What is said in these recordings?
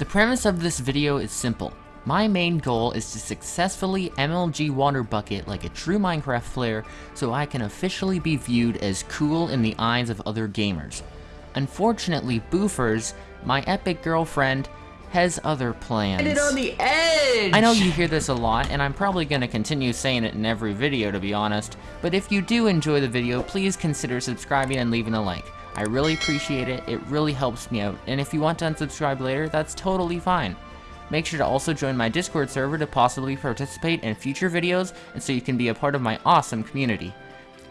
The premise of this video is simple. My main goal is to successfully MLG water bucket like a true Minecraft player so I can officially be viewed as cool in the eyes of other gamers. Unfortunately, Boofers, my epic girlfriend, has other plans. Get it on the edge! I know you hear this a lot, and I'm probably going to continue saying it in every video to be honest, but if you do enjoy the video, please consider subscribing and leaving a like. I really appreciate it, it really helps me out, and if you want to unsubscribe later, that's totally fine. Make sure to also join my Discord server to possibly participate in future videos, and so you can be a part of my awesome community.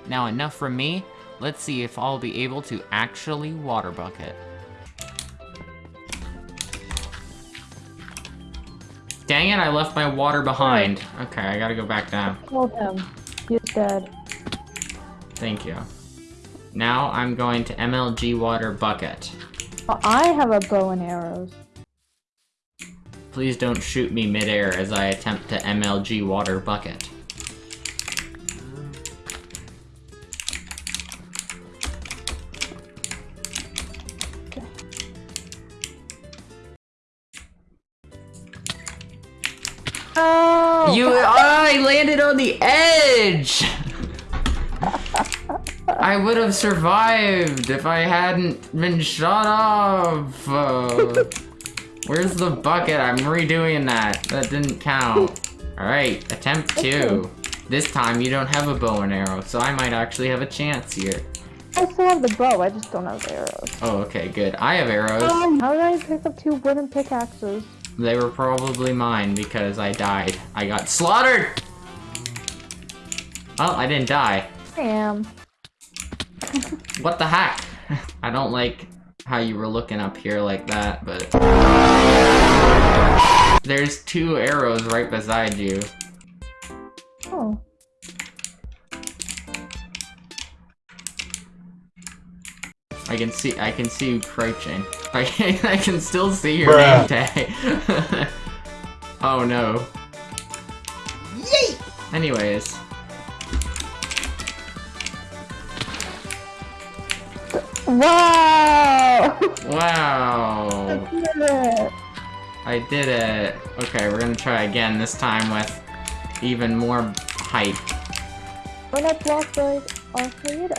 Now enough from me, let's see if I'll be able to actually water bucket. Dang it, I left my water behind. Okay, I gotta go back down. Hold him. He's dead. Thank you. Now I'm going to MLG water bucket. Well, I have a bow and arrows. Please don't shoot me midair as I attempt to MLG water bucket. Oh! You- oh, I landed on the edge! I would have survived if I hadn't been shot off. Uh, where's the bucket? I'm redoing that. That didn't count. Alright, attempt two. This time you don't have a bow and arrow, so I might actually have a chance here. I still have the bow, I just don't have the arrows. Oh, okay, good. I have arrows. Um, how did I pick up two wooden pickaxes? They were probably mine because I died. I got slaughtered! Oh, I didn't die. Damn. What the heck? I don't like how you were looking up here like that, but... There's two arrows right beside you. Oh. I can see- I can see you crouching. I can, I can still see your name tag. oh no. Yay! Anyways. Wow! Wow. Yeah. I did it. Okay, we're gonna try again, this time with even more height. When I blocked the Arcade.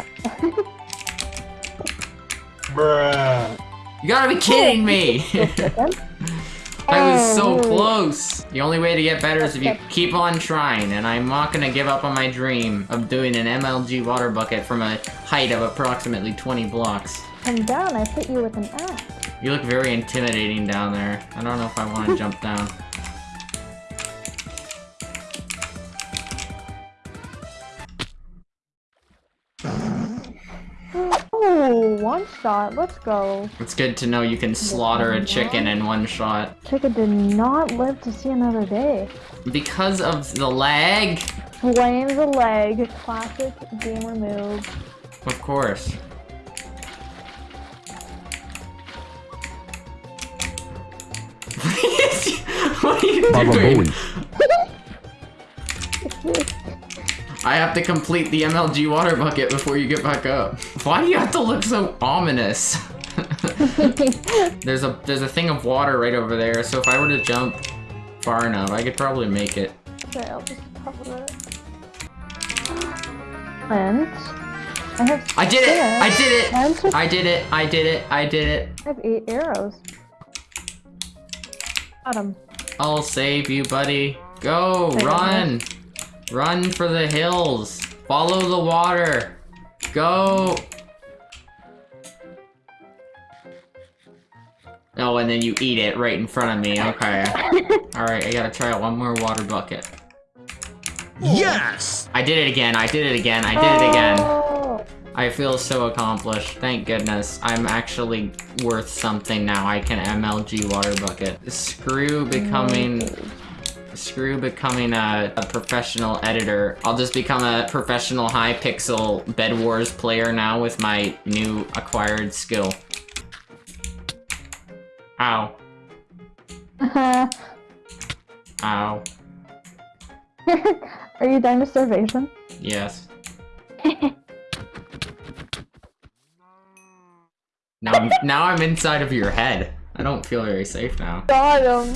You gotta be kidding me! I was so Oh. close! The only way to get better is if you keep on trying, and I'm not gonna give up on my dream of doing an MLG water bucket from a height of approximately 20 blocks. Come down, I hit you with an axe. You look very intimidating down there. I don't know if I want to jump down. One shot, let's go. It's good to know you can slaughter a chicken in one shot. Chicken did not live to see another day. Because of the lag? Blame the leg, classic gamer move. Of course. what are you doing? I have to complete the MLG water bucket before you get back up. Why do you have to look so ominous? there's a there's a thing of water right over there, so if I were to jump far enough, I could probably make it. Okay, I'll just cover it. And I have I did it! I did it! I did it! I did it! I did it! I have eight arrows. Got him. I'll save you, buddy. Go! Run! Run for the hills! Follow the water! Go! Oh, and then you eat it right in front of me. Okay. Alright, I gotta try out one more water bucket. Yes! I did it again, I did it again, I did it again. Oh, I feel so accomplished. Thank goodness. I'm actually worth something now. I can MLG water bucket. Screw mm. becoming... Screw becoming a, a professional editor. I'll just become a professional Hypixel Bed Wars player now with my new acquired skill. Ow. Uh-huh. Ow. Are you dying to starvation? Yes. Now I'm, now I'm inside of your head. I don't feel very safe now. Got him.